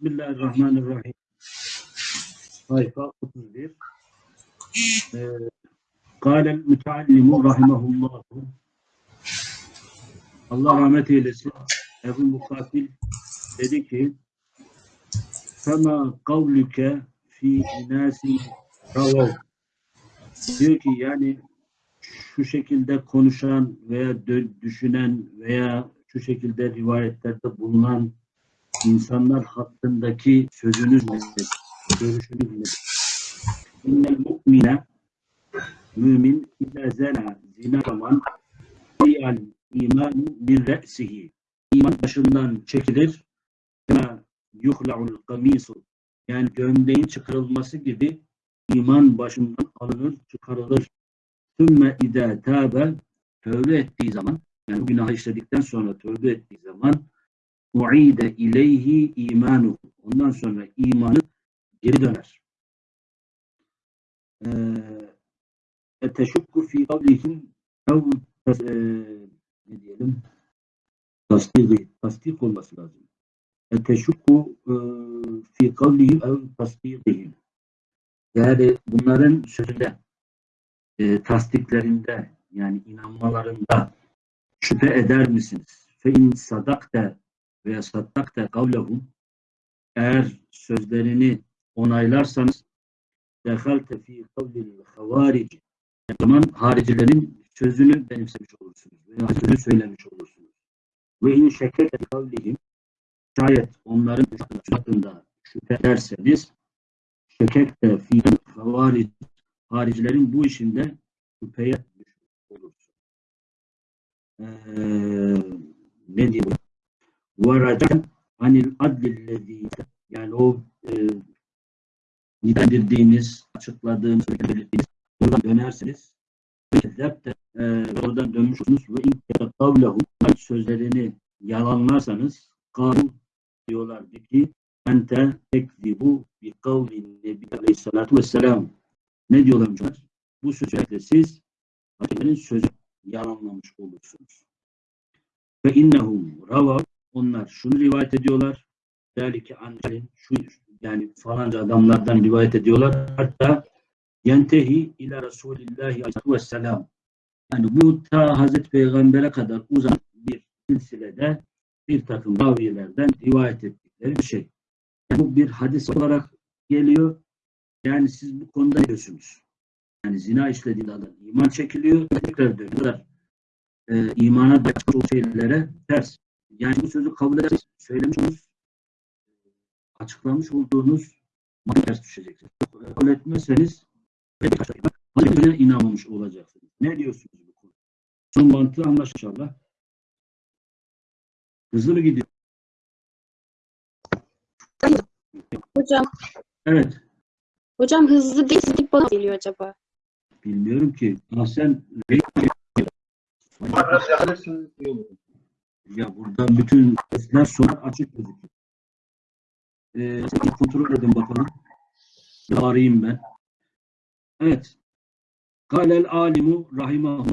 Bismillahirrahmanirrahim. Sayfa 31. Ee, Kâlel müteallimu rahimahullah. Allah rahmet eylesin. Ebu Mukatil dedi ki Fema kavlüke fi inâsin ravav. Diyor ki yani şu şekilde konuşan veya düşünen veya şu şekilde rivayetlerde bulunan insanlar hakkındaki sözünüz nedir? Görüşünüz nedir? İnnel mu'mine mümin ile zena zina zaman fiyal imanu min re'sihi iman başından çekilir kema yuhla'ul kamisu yani gömleğin çıkarılması gibi iman başından alınır, çıkarılır. Sümme idâ tâbe tövbe ettiği zaman yani bu günahı işledikten sonra tövbe ettiği zaman uide ileyhi imanu. Ondan sonra imanı geri döner. Eteşukku fi kavlihim ev eee, ne diyelim tasdik, tasdik olması lazım. Eteşukku eee, fi kavlihim ev tasdikihim. Yani bunların sözünde e, tasdiklerinde yani inanmalarında şüphe eder misiniz? Fe in sadakte veya saddakte kavlehum eğer sözlerini onaylarsanız dehalte fi kavlil havarici zaman haricilerin sözünü benimsemiş olursunuz veya sözünü söylemiş olursunuz. Ve in şekkete kavlihim şayet onların hakkında şüphe ederseniz şekekte fi havarici haricilerin bu işinde şüpheye olursun. Ee, ne diyeyim? Varacan anil adlillezi yani o e, nitelendirdiğiniz, açıkladığınız, belirttiğiniz oradan dönerseniz zepte e, oradan dönmüş olursunuz ve in kavlehu sözlerini yalanlarsanız kavlu diyorlar ki ente tekzibu bi kavlin nebi aleyhissalatu vesselam ne diyorlarmış onlar? Bu sözle siz Hazretlerin sözü yalanlamış olursunuz. Ve innehum ravav onlar şunu rivayet ediyorlar. Belki ancak şu yani falanca adamlardan rivayet ediyorlar. Hatta yentehi ila Resulillahi aleyhissalatu vesselam. Yani bu ta Hazreti Peygamber'e kadar uzanan bir silsilede bir takım ravilerden rivayet ettikleri bir şey. Yani bu bir hadis olarak geliyor. Yani siz bu konuda ne diyorsunuz? Yani zina işlediğinde adam iman çekiliyor, tekrar dönüyorlar. Ee, imana dair şeylere ters. Yani bu sözü kabul ederseniz söylemiş olduğunuz, açıklamış olduğunuz madde ters düşeceksiniz. Kabul etmezseniz Hazretine inanmamış olacaksınız. Ne diyorsunuz bu konuda? Son mantığı anlaş inşallah. Hızlı mı gidiyor? Hocam, Evet. hocam hızlı değil, sizlik bana geliyor acaba? Bilmiyorum ki. Ah sen Biraz yaklaşırsınız iyi olur. Ya buradan bütün sesler sonra açık gözüküyor. Ee, kontrol edin bakalım. Arayayım ben. Evet. Kalel alimu rahimahu.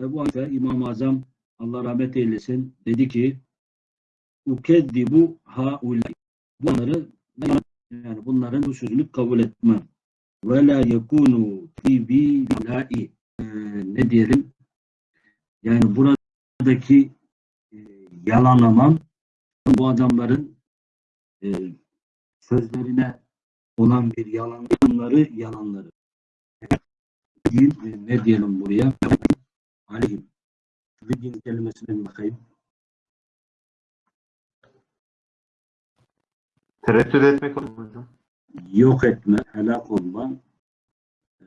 Ebu Hanife İmam-ı Azam Allah rahmet eylesin dedi ki ukeddibu haulay. Bunları yani bunların bu sözünü kabul etmem. Ve la yekunu fi. Ee, ne diyelim? Yani buradaki e, yalanlamam bu adamların e, sözlerine olan bir yalanları yalanları. Değil, e, ne diyelim buraya? Aleyhim. Bildiğiniz kelimesine bir bakayım. Tereddüt etmek olur hocam? Yok etme, helak olma. e,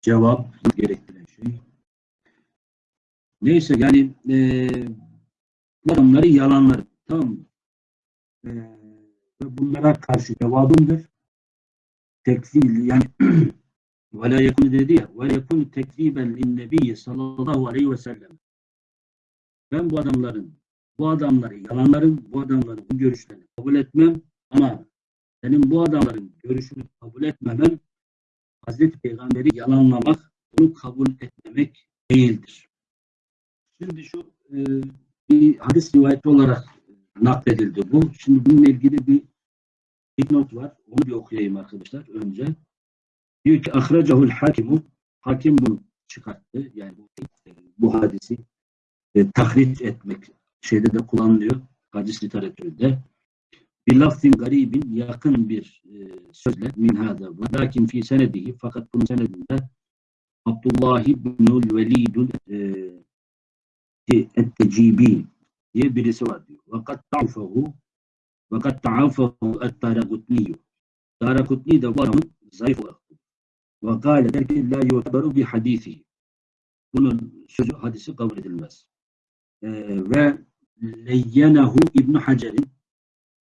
cevap gerektiren şey. Neyse yani e, bu adamları yalanlar. Tamam mı? E, bunlara karşı cevabımdır. Tekzil yani ve la yekun dedi ya yekun tekziben linnebiyyi sallallahu aleyhi ve sellem. Ben bu adamların bu adamları yalanlarım, bu adamların bu görüşlerini kabul etmem ama senin bu adamların görüşünü kabul etmemen Hazreti Peygamber'i yalanlamak, bunu kabul etmemek değildir. Şimdi şu e, bir hadis rivayeti olarak nakledildi bu. Şimdi bununla ilgili bir dipnot var. Onu bir okuyayım arkadaşlar önce. Diyor ki ahracahul hakimu hakim bunu çıkarttı. Yani bu, bu hadisi e, tahric etmek şeyde de kullanılıyor. Hadis literatüründe. Bir lafzin garibin yakın bir e, sözle min hâdâ. Lakin fi senedihi fakat bunun senedinde Abdullah ibnül Velidül e, Ettecibi diye birisi var diyor. Fakat ta'afahu fakat ta'afahu et-Daragutniyu. Daragutni de bu adamın zayıf olarak. Ve kâle der ki la yu'tabaru bi hadisihi. Bunun sözü hadisi kabul edilmez. Ee, ve leyyenehu İbn Hacer'in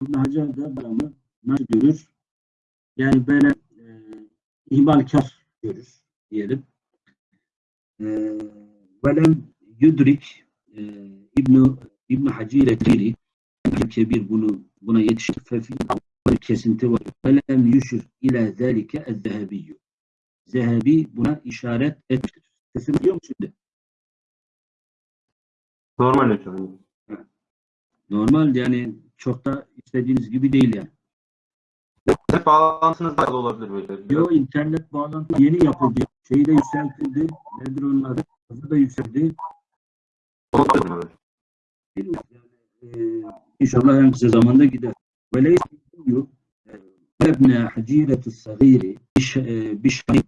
İbn Hacer de adamı nasıl görür? Yani böyle e, ihmalkar görür diyelim. E, velem yudrik e, İbn İbn Hacire Kiri Kebir bunu buna yetişti. Fefi kesinti var. Velem yüşür ila zalike ez-zehebiyyü. Zehebi buna işaret etmiştir. Sesim duyuyor mu şimdi? Normal hocam. Normal yani çok da istediğiniz gibi değil yani. Hep bağlantınız da olabilir böyle. Yo internet bağlantı yeni yapıldı. Şeyi de yükseltildi. Nedir onun adı? Hızı da yükseldi. Bilmiyorum Yani, e, inşallah en kısa zamanda gider. Ve leyse diyor ebne hacireti sagiri bişari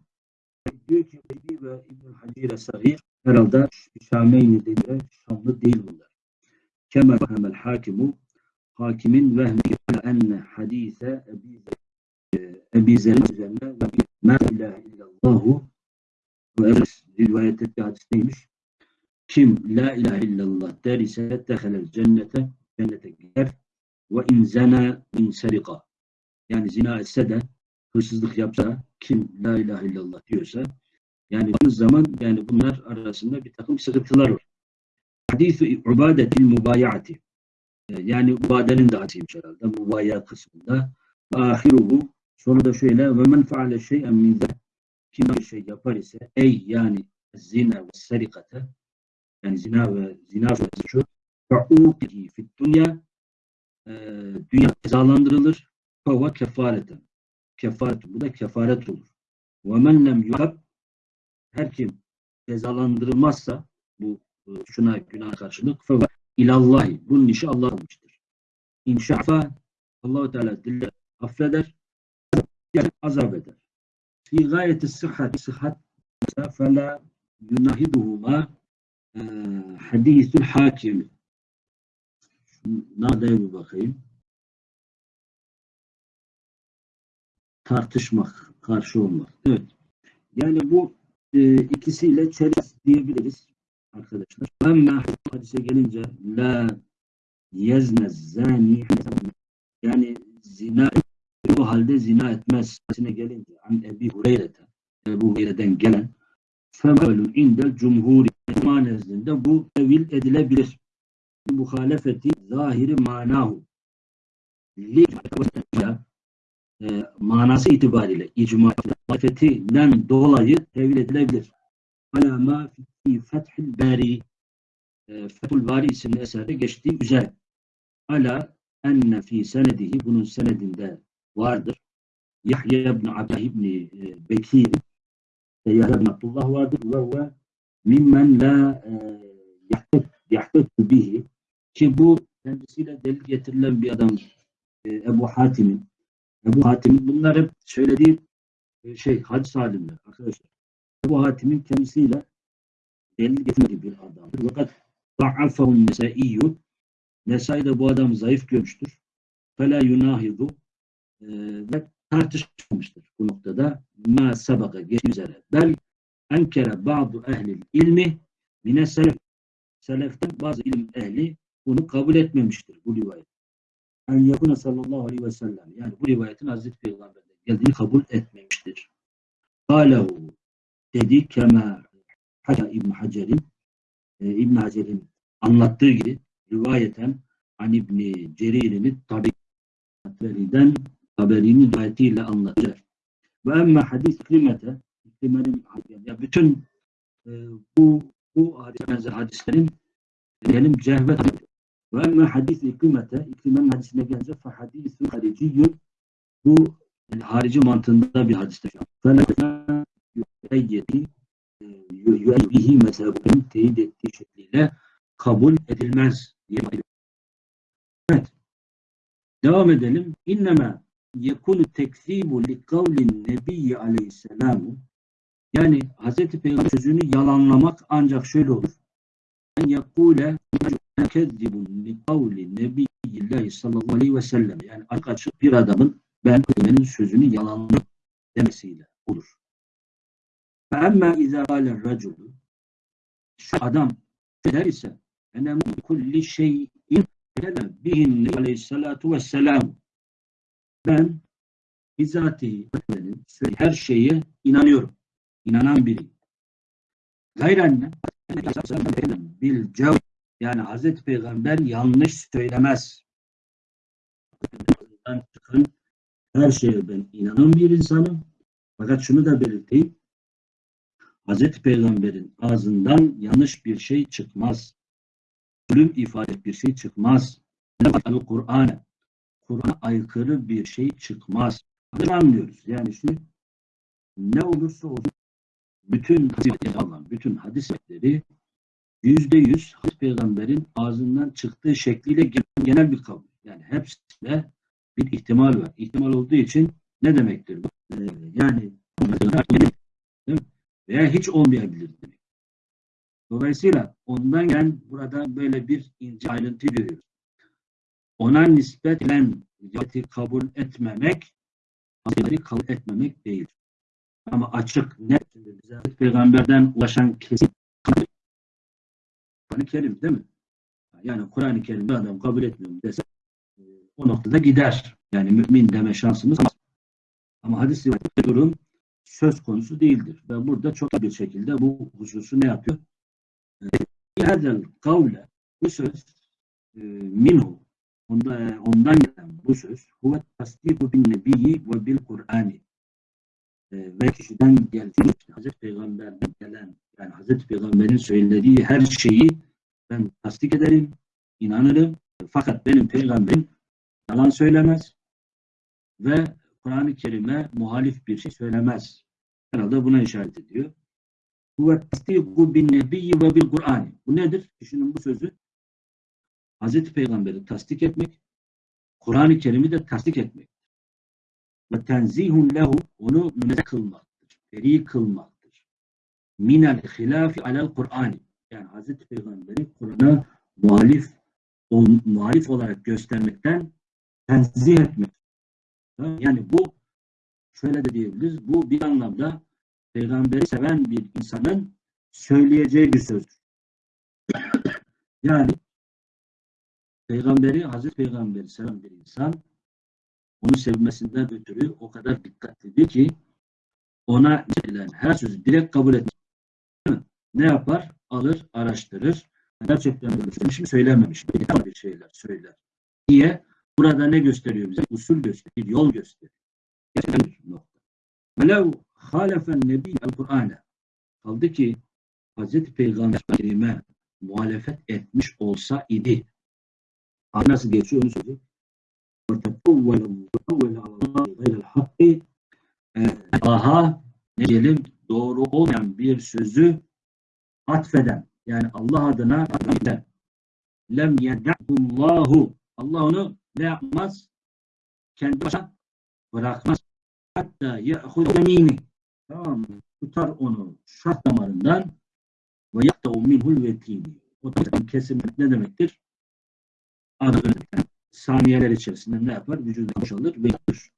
diyor ki Ebi ve İbn Hacire sagir herhalde Şameyni dediğinde Şamlı değil bunlar. Kemal fehemel hakimu hakimin vehmi enne hadise Ebi Ebi Zer'in üzerine ve ma ilahe illallahu ve rivayet ettiği hadis neymiş? Kim la ilahe illallah der ise dehelel cennete cennete gider ve in zena in serika yani zina etse de hırsızlık yapsa kim la ilahe illallah diyorsa yani baktığınız zaman yani bunlar arasında bir takım sıkıntılar var. Hadis-i ubadetil mubayaati yani ubadenin de hadisiymiş herhalde mubaya kısmında. Ahiruhu sonra da şöyle ve men faale şey'en min kim bir şey yapar ise ey yani zina ve serikate yani zina ve zina suçu fa'uqihi fit dünya e, dünya cezalandırılır fava kefareten kefaret bu da kefaret olur ve men lem yukab her kim cezalandırılmazsa bu e, şuna günah karşılık fava ilallahi bunun işi Allah olmuştur. İnşafa Allahu Teala dille affeder yani azap eder. Fi gayeti sıhhat sıhhat fela yunahiduhuma hadisül hakimi. Nerede bir bakayım. Tartışmak, karşı olmak. Evet. Yani bu e, ikisiyle çeliz diyebiliriz arkadaşlar. Ama hadise gelince la yezne zani yani zina bu halde zina etmez. Hadisine gelince an Ebi Hureyre'den Ebu Hureyre'den gelen femelun indel cumhuri manezinde bu tevil edilebilir. Muhalefeti zahiri manahu e, manası itibariyle icma muhalefetinden dolayı tevil edilebilir. Alama fi fethül bari e, Fethül Bari isimli eserde geçtiği üzere ala enne fi senedihi bunun senedinde vardır. Yahya ibn Abdullah ibn e, Bekir Yahya ibn Abdullah vardır ve ve mimmen la yahtet bihi ki bu kendisiyle delil getirilen bir adam e, Ebu Hatim'in Ebu Hatim'in bunlar hep söylediği e, şey hadis alimler arkadaşlar. Ebu Hatim'in kendisiyle delil getirmediği bir adamdır. Fakat da'afahun nesaiyyü Nesai de bu adam zayıf görmüştür. Fela yunahidu e, ve tartışmamıştır bu noktada. Ma sabaka geçtiği üzere. Bel enkere bazı ehli ilmi mine selef. Seleften bazı ilim ehli bunu kabul etmemiştir bu rivayet. En yakuna sallallahu aleyhi ve sellem. Yani bu rivayetin Hazreti Peygamber'den geldiğini kabul etmemiştir. Kalehu dedi kema Haca İbn Hacer'in e, İbn Hacer'in anlattığı gibi rivayeten an İbni Cerir'in tabi'den haberinin rivayetiyle anlatacak. Ve emme hadis kıymete İkrimenin ya bütün e, bu bu hadislerin diyelim cehvet Ve emme hadis iklimete, iklimenin hadisine gelince fe hadisun hariciyyun bu yani harici mantığında bir hadistir. Felâ yüeyyedi yüeyyihi mezhebinin teyit ettiği şekliyle kabul edilmez diye. Evet. Devam edelim. İnneme yekunu tekzibu li kavlin nebiyyi aleyhisselamu yani Hz. Peygamber sözünü yalanlamak ancak şöyle olur. En yekule kezzibun li kavli nebiyyillahi sallallahu aleyhi ve sellem yani açık açık bir adamın ben Peygamberin sözünü yalanlamak demesiyle olur. فَاَمَّا اِذَا قَالَ الرَّجُلُ Şu adam der ise اَنَا kulli şeyin bihin aleyhissalatu vesselam ben bizatihi benim her şeye inanıyorum. İnanan biriyim. Gayrenne bil cev yani Hazreti Peygamber yanlış söylemez. Çıkın her şeye ben inanan bir insanım. Fakat şunu da belirteyim. Hazreti Peygamber'in ağzından yanlış bir şey çıkmaz. Ölüm ifade bir şey çıkmaz. Kur'an Kur'an'a aykırı bir şey çıkmaz. Bunu anlıyoruz. Yani şu ne olursa olsun bütün hadisleri alan bütün hadisleri yüzde yüz Hazreti Peygamber'in ağzından çıktığı şekliyle genel bir kabul. Yani hepsinde bir ihtimal var. İhtimal olduğu için ne demektir bu? Ee, yani veya hiç olmayabilir demek. Dolayısıyla ondan gelen burada böyle bir ince ayrıntı görüyoruz. Ona nispet edilen kabul etmemek, kabul etmemek değil. Ama açık, net, bize peygamberden ulaşan kesin Kur'an-ı Kerim değil mi? Yani Kur'an-ı Kerim'de adam kabul etmiyor dese o noktada gider. Yani mümin deme şansımız var. Ama hadis rivayette durum söz konusu değildir. Ve burada çok bir şekilde bu hususu ne yapıyor? Hadel kavle bu söz e, minhu onda, ondan gelen bu söz huve tasdiku bin nebiyyi ve bil Kur'ani e, ve kişiden geldiği Hazreti Peygamber'den gelen yani Hazreti Peygamber'in söylediği her şeyi ben tasdik ederim, inanırım. Fakat benim peygamberim yalan söylemez ve Kur'an-ı Kerim'e muhalif bir şey söylemez. Herhalde buna işaret ediyor. Huve tasdiku bin nebiyyi ve bil Kur'ani. Bu nedir? Düşünün bu sözü. Hazreti Peygamber'i tasdik etmek, Kur'an-ı Kerim'i de tasdik etmek. Ve tenzihun lehu onu münezzeh kılmaktır. Beri kılmaktır. Minel hilafi alel Kur'ani. Yani Hazreti Peygamber'i Kur'an'a muhalif on, muhalif olarak göstermekten tenzih etmek. Yani bu şöyle de diyebiliriz. Bu bir anlamda peygamberi seven bir insanın söyleyeceği bir sözdür. yani peygamberi, Hazreti Peygamberi seven bir insan onu sevmesinden ötürü o kadar dikkatlidir ki ona verilen her sözü direkt kabul etmez. Ne yapar? Alır, araştırır. Gerçekten böyle söylemiş mi, söylememiş mi? Bir şeyler söyler. Niye? Burada ne gösteriyor bize? Usul gösteriyor, yol gösteriyor. Gerçekten bir nokta. Velev halefen nebi el-Kur'an'a kaldı ki Hazreti Peygamber'ime muhalefet etmiş olsa idi. Nasıl geçiyor onu söyleyeyim. Allah'a ne diyelim doğru olmayan bir sözü atfeden yani Allah adına atfeden lem yed'ullahu Allah onu ne yapmaz? Kendi başına bırakmaz. Hatta ye'hud yemini tamam mı? Tutar onu şah damarından ve yakta'u minhul vetini. O da kesim ne demektir? Adı saniyeler içerisinde ne yapar? Vücudu boşalır ve yıkır.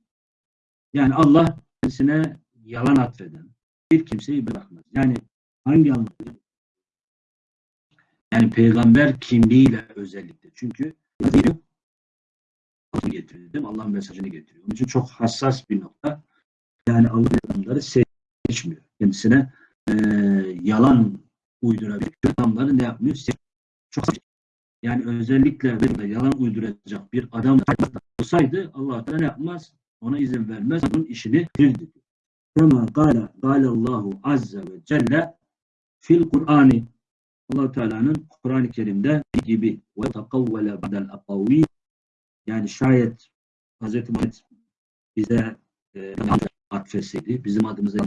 Yani Allah kendisine yalan atfeden bir kimseyi bırakmaz. Yani hangi anlamda? Yani peygamber kimliğiyle özellikle. Çünkü getirdim. Allah'ın mesajını getiriyor. Onun için çok hassas bir nokta. Yani Allah adamları seçmiyor. Kendisine e, yalan uydurabilir. Adamları ne yapmıyor? Seç çok yani özellikle böyle yalan uyduracak bir adam olsaydı Allah ne yapmaz? Ona izin vermez. Onun işini bildi. Kema gâle gâle Allahu azze ve celle fil Kur'ani allah Teala'nın Kur'an-ı Kerim'de gibi ve takavvele ba'del akavi yani şayet Hz. Muhammed bize e, atfetseydi, bizim adımıza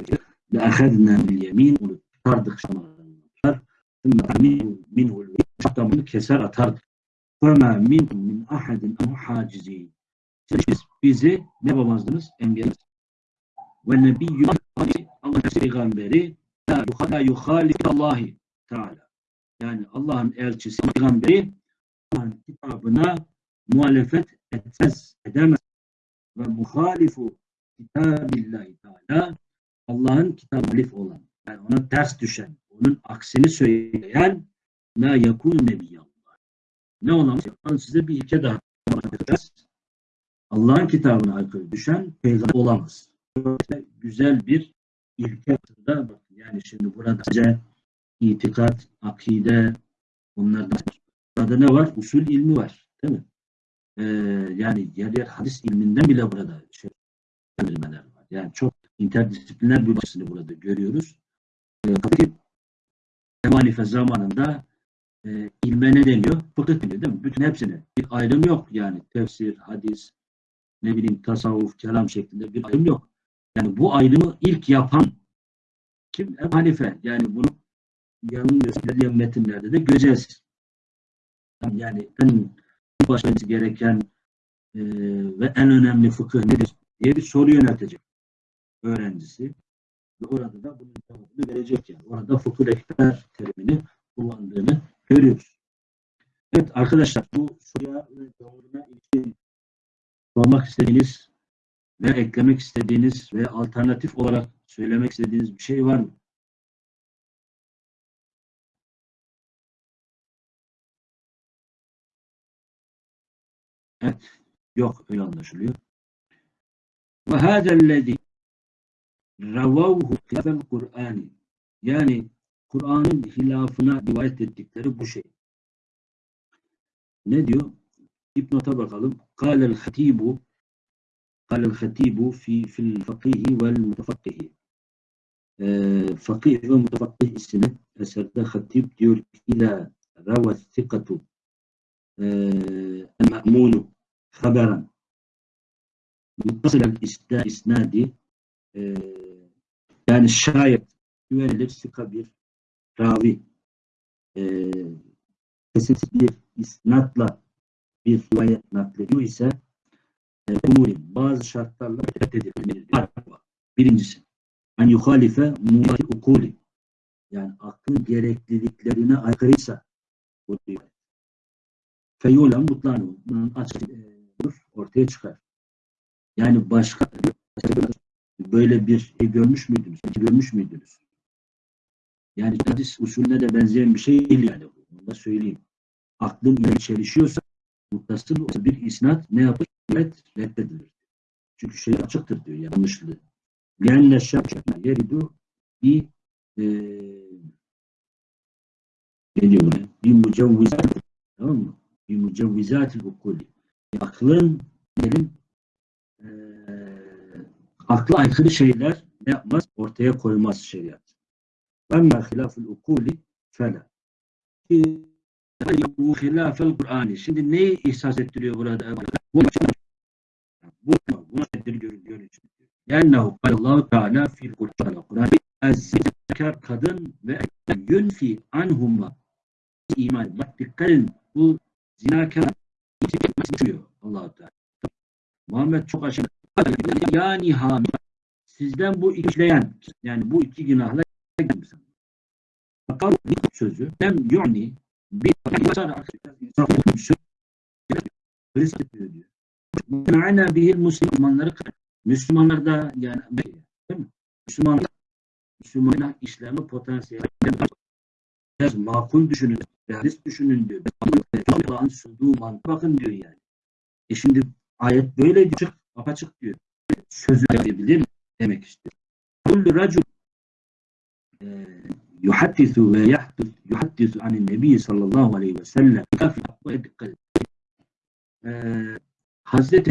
bil yemin onu tutardık şamarından tutar. Minhu minhu şaptamını keser atardık. Fema minhum min ahadin ama hacizi. Siz bizi ne yapamazdınız? Ve nebiyyü Allah peygamberi la yuhalif Allahi Teala. Yani Allah'ın elçisi peygamberi Allah'ın kitabına muhalefet etmez, edemez. Ve muhalifu kitabillahi Teala Allah'ın kitabı olan, yani ona ters düşen, onun aksini söyleyen la yakun nebiyallah. Ne olamaz? Ben size bir ilke daha anlatacağız. Allah'ın kitabına aykırı düşen peygamber olamaz. Böyle güzel bir ilke aslında bakın yani şimdi burada size itikat, akide onlardan burada ne var? Usul ilmi var. Değil mi? Ee, yani yer yer hadis ilminden bile burada şey, var. Yani çok interdisipliner bir başını burada görüyoruz. Ee, tabii ki Ebu Hanife zamanında e, ilme ne deniyor? Fıkıh deniyor değil mi? Bütün hepsine. Bir ayrım yok yani. Tefsir, hadis, ne bileyim tasavvuf, kelam şeklinde bir ayrım yok. Yani bu ayrımı ilk yapan kim? Ebu Hanife. Yani bunu yanılmıyorsa ilerleyen metinlerde de göreceğiz. Yani en başlaması gereken e, ve en önemli fıkıh nedir diye bir soru yöneltecek öğrencisi. Ve orada da bunun cevabını verecek yani. Orada fıkıh ekber terimini kullandığını görüyoruz. Evet arkadaşlar bu soruya ve cevabına ilişkin sormak istediğiniz ve eklemek istediğiniz ve alternatif olarak söylemek istediğiniz bir şey var mı? Evet. Yok öyle anlaşılıyor. Ve hâzellezî ravavhu hilafel Kur'ani yani Kur'an'ın hilafına rivayet ettikleri bu şey. Ne diyor? İbnot'a bakalım. Kâlel hatibu kâlel hatibu fi fil fakihi vel mutafakkihi ee, Fakih ve Mutafakkih isimli eserde hatib diyor ki ila ravet sikatu el-me'munu haberen muttasıl el-isnadi e, yani şayet güvenilir sika bir ravi e, kesintisiz bir isnatla bir rivayet naklediyor ise e, umurin bazı şartlarla reddedilir. Birincisi en yuhalife muhali ukuli yani aklın gerekliliklerine aykırıysa bu rivayet. Feyulen mutlanu e, ortaya çıkar. Yani başka böyle bir şey görmüş müydünüz? Görmüş müydünüz? Yani hadis usulüne de benzeyen bir şey değil yani. Bunu da söyleyeyim. Aklın ile çelişiyorsa muttasıl bir isnat ne yapar? Evet, reddedilir. Çünkü şey açıktır diyor yanlışlığı. Lenne şakşak yeridu bi e, ne diyor buna? Bi mucevvizat tamam mı? Bi mucevvizat ukulli. Aklın derin e, akla aykırı şeyler ne yapmaz? Ortaya koymaz şeriat. Ama hilaful ukuli fela. Bu hilafel Kur'an'ı. Şimdi neyi ihsas ettiriyor burada? Bu bu bu görünüyor. لأنه قال الله تعالى في القرآن القرآن الذكر kadın ve yünfi anhuma iman. Bak dikkat edin. Bu zinakar çıkıyor allah Teala. Muhammed çok aşırı. Yani hamil. Sizden bu işleyen yani bu iki günahla fakat sözü hem yu'ni bir söz risk ediyor diyor. Ma'ana bihil Müslümanları Müslümanlar da yani değil mi? Müslümanlar Müslümanlar işleme potansiyeli biraz makul düşünün, realist düşünün diyor. Allah'ın sunduğu mantık bakın diyor yani. E şimdi ayet böyle diyor, apaçık diyor. Sözü diyebilir demek istiyor. Kullu racul yuhaddisu ve yahdus yuhaddisu anin nebi sallallahu aleyhi ve sellem Hazreti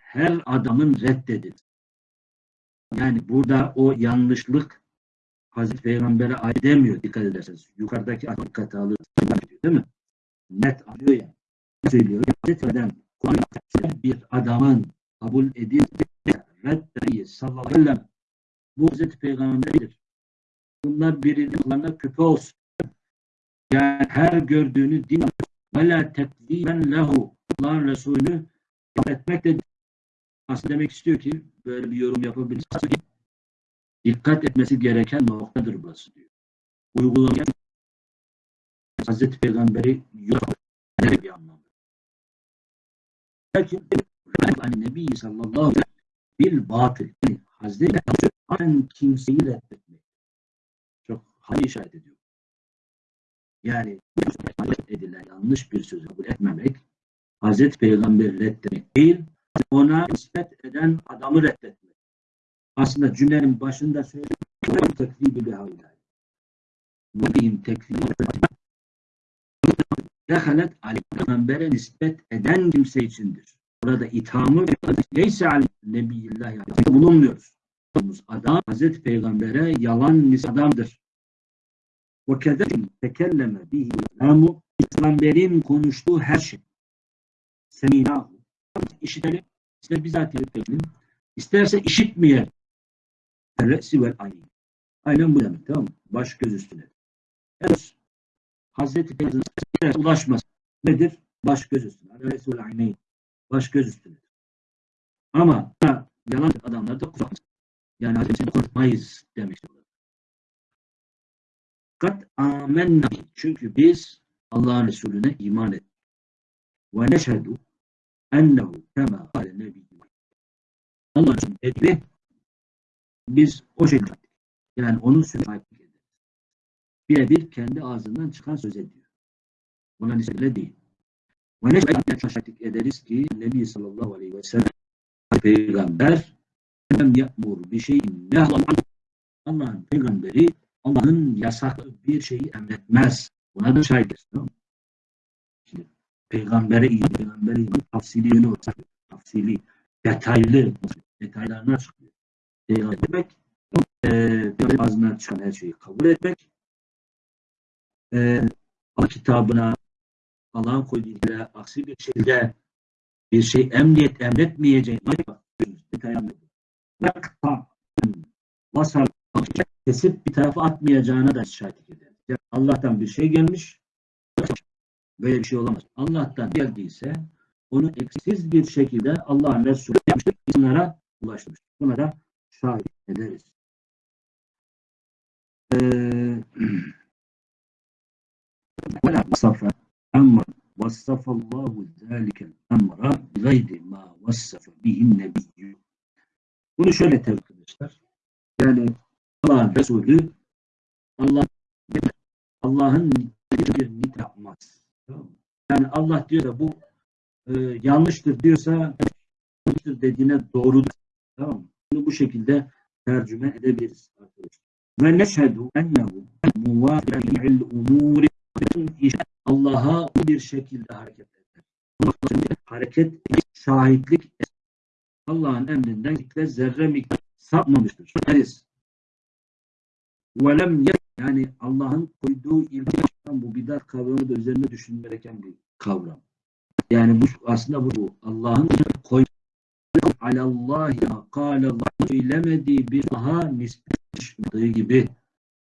her adamın reddedin. Yani burada o yanlışlık Hazreti Peygamber'e ait demiyor dikkat ederseniz. Yukarıdaki dikkate alır. Değil mi? Net alıyor yani. Ne söylüyor? Hazreti Peygamber Kur'an bir adamın kabul edildi. Reddeyi sallallahu aleyhi ve sellem. Bu Hazreti Peygamber'dir. Bunlar birinin kulağına küpe olsun. Yani her gördüğünü din ve la tekziben lehu. Allah'ın Resulü etmek de aslında demek istiyor ki böyle bir yorum yapabiliriz. Dikkat etmesi gereken noktadır burası diyor. Uygulamayan Hazreti Peygamber'i yok bir anlamda. Lakin hani Nebi sallallahu aleyhi ve bil batıl. Hazreti Peygamber'in kimseyi reddetmek. Hali işaret ediyor. Yani edilen yanlış bir sözü kabul etmemek Hazreti Peygamber'i reddetmek değil, ona nispet eden adamı reddetmek. Aslında cümlenin başında söylediğim teklibi bir havla. Vahiyim teklibi. Dehalet Ali Peygamber'e nispet eden kimse içindir. Burada ithamı neyse Ali Nebiyillah bulunmuyoruz. Adam Hazreti Peygamber'e yalan adamdır. Ve kederim tekelleme bihi İslamu Peygamber'in konuştuğu her şey. Seminahu. İşitelim. İster bizzat edelim. İsterse işitmeyelim. Re'si vel ayni. Aynen bu demek tamam mı? Baş göz üstüne. Evet. Hazreti Peygamber'e ulaşmaz. Nedir? Baş göz üstüne. Re'si vel ayni. Baş göz üstüne. Ama yalan adamlar da kullanmaz. Yani Hazreti konuşmayız demek. Kat amenna. Çünkü biz Allah'ın Resulüne iman ettik. Ve neşhedü ennehu kema kâle nebiyyü. Allah'ın dediği biz o şekilde yani onun sözü ederiz. Birebir kendi ağzından çıkan söz ediyor. Buna nispetli değil. Ve neşhedü şahitlik ederiz ki Nebi sallallahu aleyhi ve sellem peygamber lem ya'mur bir şeyin nehlan Allah'ın peygamberi Allah'ın yasakladığı bir şeyi emretmez. Buna da şahitiz. Tamam? Şimdi, peygambere iyi, peygambere iyi, tafsili yönü olsa, tafsili, detaylı, detaylarını açıklıyor. Peygamber demek, e, ağzından çıkan her şeyi kabul etmek, e, Allah kitabına, Allah'ın koyduğu ilgili aksi bir şekilde bir şey emniyet emretmeyeceğini detaylı. Vasal kesip bir tarafa atmayacağına da şahitlik eder. Yani Allah'tan bir şey gelmiş, böyle bir şey olamaz. Allah'tan geldiyse onu eksiksiz bir şekilde Allah'ın Resulü yapmıştır, insanlara ulaştırmıştır. Buna da şahit ederiz. ولا وصف أمر وصف الله ذلك الأمر بغير ما وصف به النبي. Bunu şöyle tebrik arkadaşlar. Yani Allah'ın Resulü Allah Allah'ın nit yapmaz. Yani Allah diyor da bu e, yanlıştır diyorsa yanlıştır dediğine doğrudur. Tamam? Bunu bu şekilde tercüme edebiliriz arkadaşlar. Ve neşhedü ennehu muvafi'il umuri Allah'a bir şekilde hareket eder. Hareket şahitlik Allah'ın emrinden zerre miktar sapmamıştır. Deriz. Velem yani Allah'ın koyduğu ilgi bu bidat kavramı da üzerine düşünülmesi gereken bir kavram. Yani bu aslında bu Allah'ın koyduğu alallahi kâle Allah söylemediği bir daha nispet gibi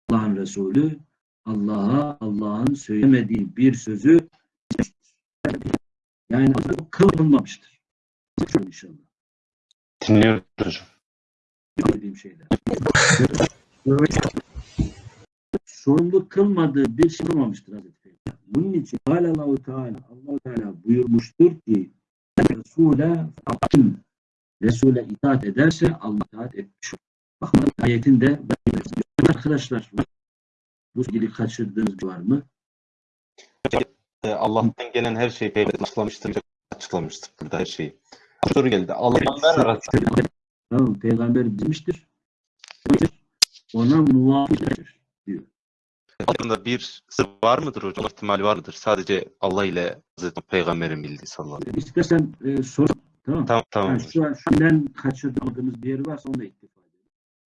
Allah'ın Resulü Allah'a Allah'ın söylemediği bir sözü yani kılınmamıştır. İnşallah. Dinliyoruz hocam. Söylediğim şeyler. sorumlu kılmadığı bir şey olmamıştır Hazreti Peygamber. Bunun için Allahu Teala Allah Teala buyurmuştur ki Resul'e kim Resul'e itaat ederse Allah itaat etmiş olur. Bakın ayetinde arkadaşlar bu ilgili kaçırdığınız var mı? Ee, Allah'tan gelen her şeyi peygamber açıklamıştır. Açıklamıştır burada her şeyi. Soru geldi. Allah'tan Tamam, peygamber bizmiştir. Ona muvafıktır diyor. Hakkında bir sır var mıdır hocam? İhtimali var mıdır? Sadece Allah ile Hazreti Peygamber'in bildiği sallallahu aleyhi İstersen e, sor. Tamam. Tamam tamam. Yani şu an şundan kaçırdığımız bir yer varsa onu da iktif